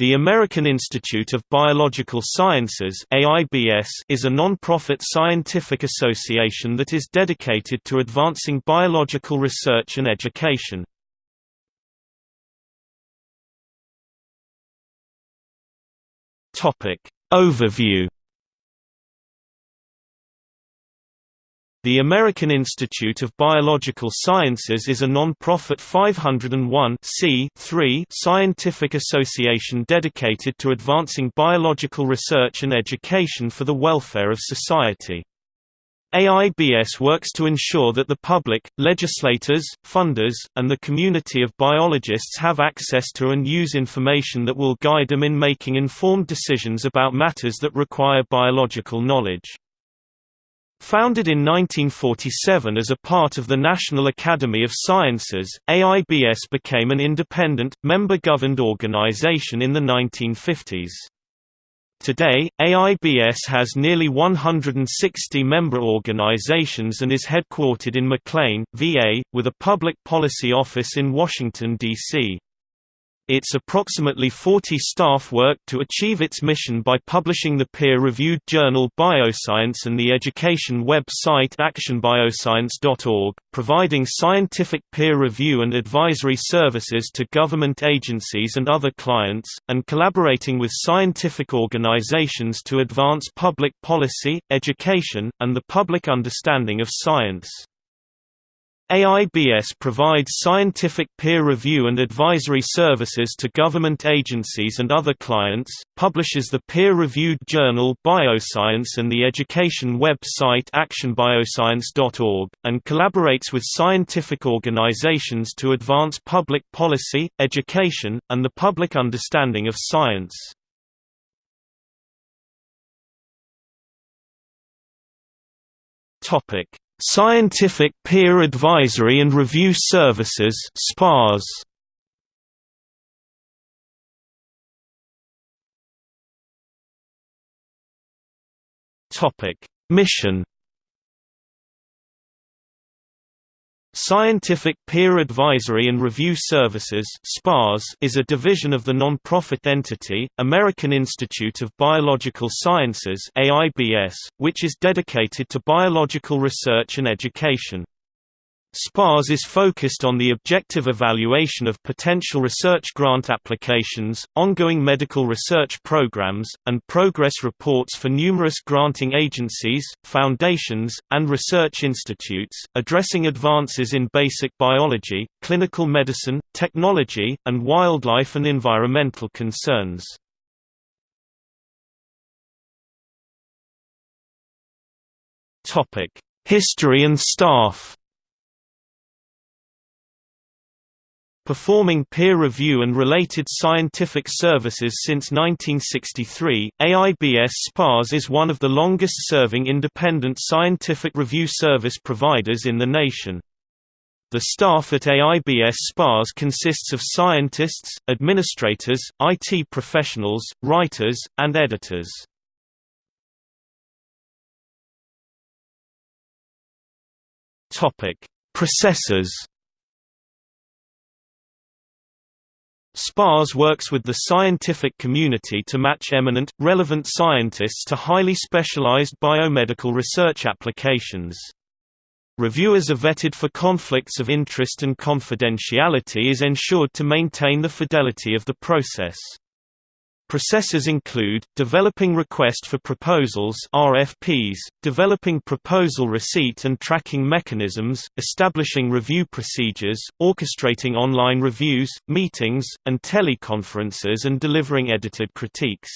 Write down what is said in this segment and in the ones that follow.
The American Institute of Biological Sciences is a non-profit scientific association that is dedicated to advancing biological research and education. Overview The American Institute of Biological Sciences is a non-profit 501 scientific association dedicated to advancing biological research and education for the welfare of society. AIBS works to ensure that the public, legislators, funders, and the community of biologists have access to and use information that will guide them in making informed decisions about matters that require biological knowledge. Founded in 1947 as a part of the National Academy of Sciences, AIBS became an independent, member-governed organization in the 1950s. Today, AIBS has nearly 160 member organizations and is headquartered in McLean, VA, with a public policy office in Washington, D.C. Its approximately 40 staff work to achieve its mission by publishing the peer-reviewed journal Bioscience and the education web site actionbioscience.org, providing scientific peer review and advisory services to government agencies and other clients, and collaborating with scientific organizations to advance public policy, education, and the public understanding of science. AIBS provides scientific peer review and advisory services to government agencies and other clients, publishes the peer-reviewed journal Bioscience and the education website actionbioscience.org, and collaborates with scientific organizations to advance public policy, education, and the public understanding of science. Scientific Peer Advisory and Review Services SPARS. Topic: Mission Scientific Peer Advisory and Review Services is a division of the non-profit entity, American Institute of Biological Sciences which is dedicated to biological research and education. SPARS is focused on the objective evaluation of potential research grant applications, ongoing medical research programs, and progress reports for numerous granting agencies, foundations, and research institutes, addressing advances in basic biology, clinical medicine, technology, and wildlife and environmental concerns. History and staff Performing peer review and related scientific services since 1963, AIBS SPARS is one of the longest-serving independent scientific review service providers in the nation. The staff at AIBS SPARS consists of scientists, administrators, IT professionals, writers, and editors. Processors SPARS works with the scientific community to match eminent, relevant scientists to highly specialized biomedical research applications. Reviewers are vetted for conflicts of interest and confidentiality is ensured to maintain the fidelity of the process. Processes include, developing request for proposals RFPs, developing proposal receipt and tracking mechanisms, establishing review procedures, orchestrating online reviews, meetings, and teleconferences and delivering edited critiques.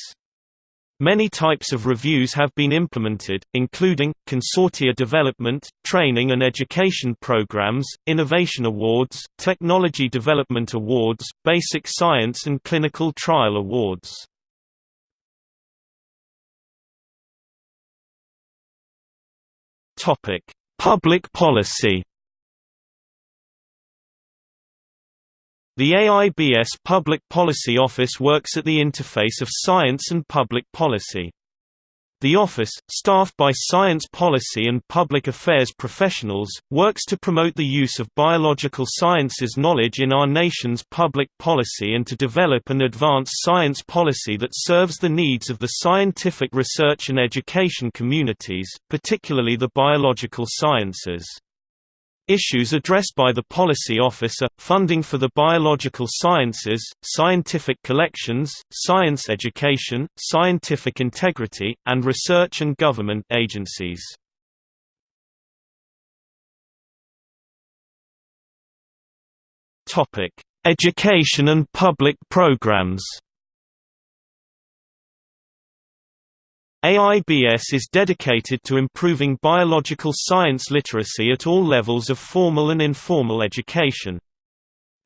Many types of reviews have been implemented, including, consortia development, training and education programs, innovation awards, technology development awards, basic science and clinical trial awards. Public policy The AIBS Public Policy Office works at the interface of science and public policy. The office, staffed by science policy and public affairs professionals, works to promote the use of biological sciences knowledge in our nation's public policy and to develop and advance science policy that serves the needs of the scientific research and education communities, particularly the biological sciences. Issues addressed by the Policy Office are, funding for the biological sciences, scientific collections, science education, scientific integrity, and research and government agencies. Education and public programs AIBS is dedicated to improving biological science literacy at all levels of formal and informal education.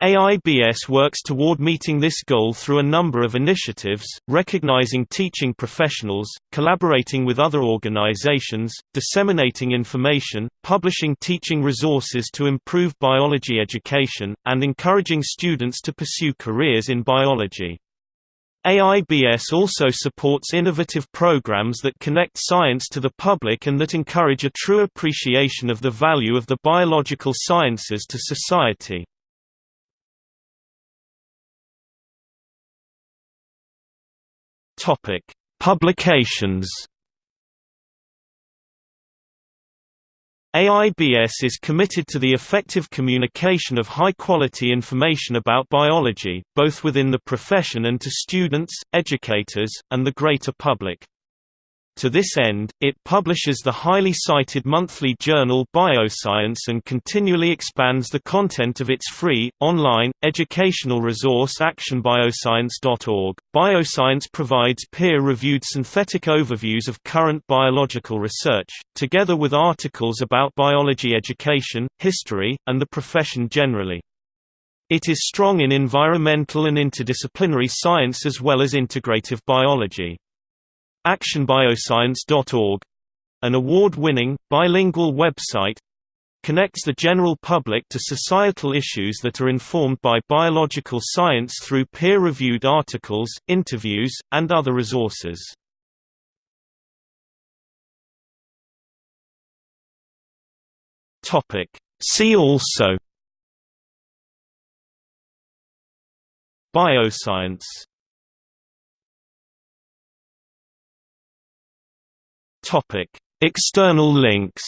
AIBS works toward meeting this goal through a number of initiatives, recognizing teaching professionals, collaborating with other organizations, disseminating information, publishing teaching resources to improve biology education, and encouraging students to pursue careers in biology. AIBS also supports innovative programs that connect science to the public and that encourage a true appreciation of the value of the biological sciences to society. Publications AIBS is committed to the effective communication of high-quality information about biology, both within the profession and to students, educators, and the greater public. To this end, it publishes the highly cited monthly journal Bioscience and continually expands the content of its free, online, educational resource actionbioscience.org. Bioscience provides peer-reviewed synthetic overviews of current biological research, together with articles about biology education, history, and the profession generally. It is strong in environmental and interdisciplinary science as well as integrative biology. ActionBioscience.org an award-winning, bilingual website connects the general public to societal issues that are informed by biological science through peer-reviewed articles, interviews, and other resources. See also. Bioscience Topic: External links.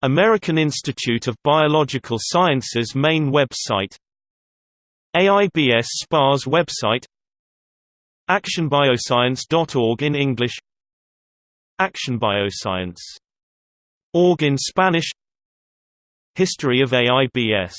American Institute of Biological Sciences main website AIBS SPARS website actionbioscience.org in English actionbioscience.org in Spanish History of AIBS